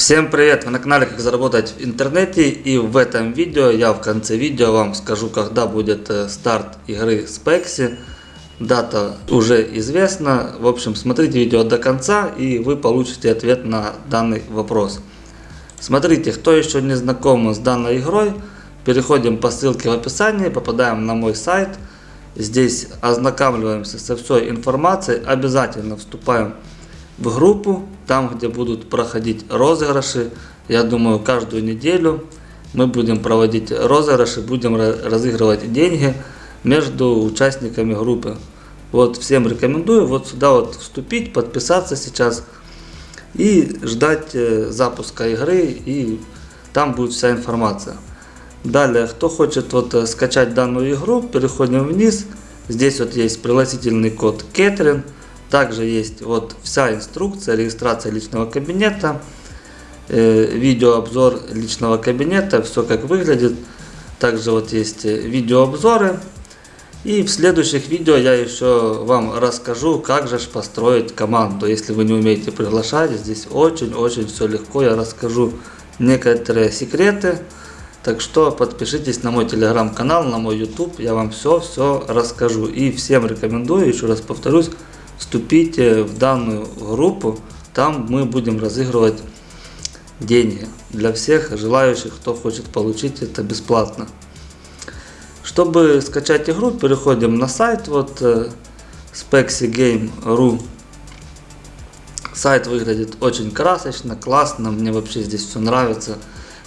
Всем привет! Вы на канале Как заработать в интернете и в этом видео я в конце видео вам скажу когда будет э, старт игры Spexy. Дата уже известна. В общем смотрите видео до конца и вы получите ответ на данный вопрос. Смотрите, кто еще не знаком с данной игрой, переходим по ссылке в описании, попадаем на мой сайт. Здесь ознакомливаемся со всей информацией, обязательно вступаем в группу, там где будут проходить розыгрыши. Я думаю каждую неделю мы будем проводить розыгрыши, будем разыгрывать деньги между участниками группы. Вот всем рекомендую вот сюда вот вступить, подписаться сейчас и ждать э, запуска игры и там будет вся информация. Далее, кто хочет вот э, скачать данную игру, переходим вниз. Здесь вот есть пригласительный код Кэтрин. Также есть вот вся инструкция регистрация личного кабинета, э, видеообзор личного кабинета, все как выглядит. Также вот есть э, видеообзоры. И в следующих видео я еще вам расскажу, как же построить команду. Если вы не умеете приглашать, здесь очень-очень все легко. Я расскажу некоторые секреты. Так что подпишитесь на мой телеграм-канал, на мой YouTube. Я вам все-все расскажу. И всем рекомендую, еще раз повторюсь, вступите в данную группу, там мы будем разыгрывать деньги для всех желающих, кто хочет получить это бесплатно. Чтобы скачать игру, переходим на сайт, вот spexygame.ru. Сайт выглядит очень красочно, классно, мне вообще здесь все нравится.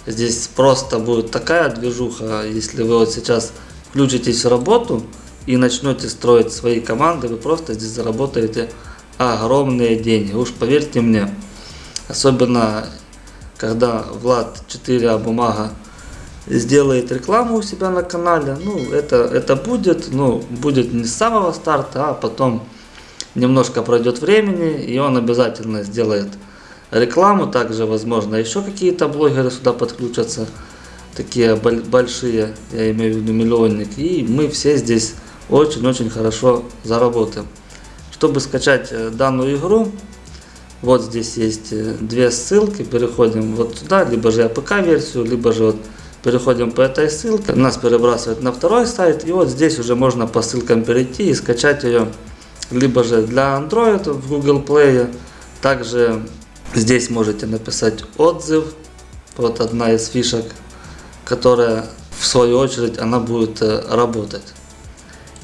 Здесь просто будет такая движуха, если вы вот сейчас включитесь в работу, и начнете строить свои команды, вы просто здесь заработаете огромные деньги. Уж поверьте мне, особенно когда Влад 4А бумага сделает рекламу у себя на канале, ну это, это будет, ну будет не с самого старта, а потом немножко пройдет времени и он обязательно сделает рекламу, также возможно еще какие-то блогеры сюда подключатся, такие большие, я имею в виду миллионники, и мы все здесь очень-очень хорошо заработаем. Чтобы скачать э, данную игру, вот здесь есть э, две ссылки, переходим вот сюда, либо же APK -версию, либо же вот переходим по этой ссылке, нас перебрасывает на второй сайт, и вот здесь уже можно по ссылкам перейти и скачать ее, либо же для Android в Google Play, также здесь можете написать отзыв, вот одна из фишек, которая в свою очередь она будет э, работать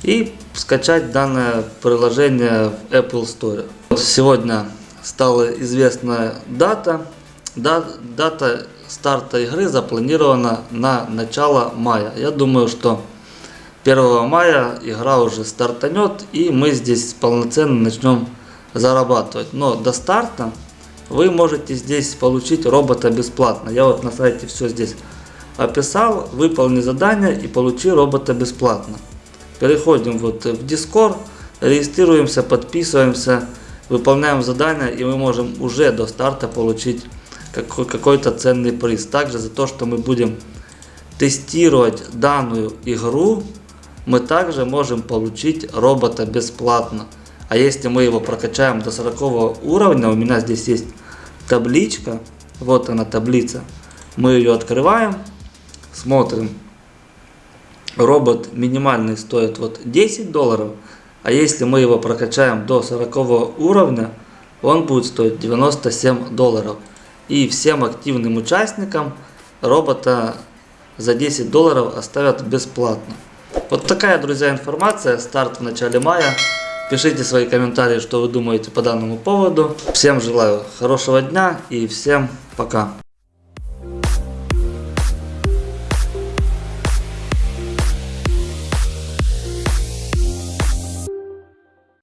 и скачать данное приложение в Apple Store. Сегодня стала известна дата. Дата старта игры запланирована на начало мая. Я думаю, что 1 мая игра уже стартанет и мы здесь полноценно начнем зарабатывать. Но до старта вы можете здесь получить робота бесплатно. Я вот на сайте все здесь описал, выполни задание и получи робота бесплатно. Переходим вот в Discord, регистрируемся, подписываемся, выполняем задания и мы можем уже до старта получить какой-то ценный приз. Также за то, что мы будем тестировать данную игру, мы также можем получить робота бесплатно. А если мы его прокачаем до 40 уровня, у меня здесь есть табличка, вот она таблица, мы ее открываем, смотрим, робот минимальный стоит вот 10 долларов, а если мы его прокачаем до 40 уровня, он будет стоить 97 долларов. И всем активным участникам робота за 10 долларов оставят бесплатно. Вот такая, друзья, информация. Старт в начале мая. Пишите свои комментарии, что вы думаете по данному поводу. Всем желаю хорошего дня и всем пока.